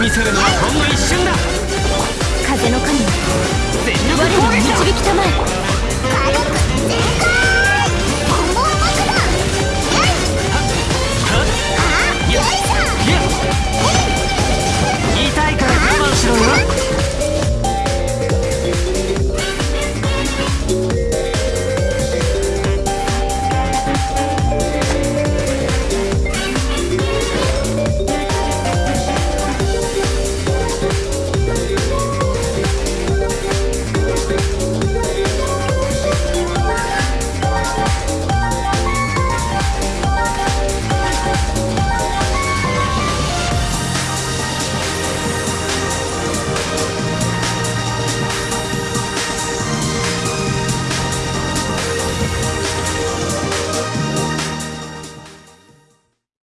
見せるのはほんの一瞬だ。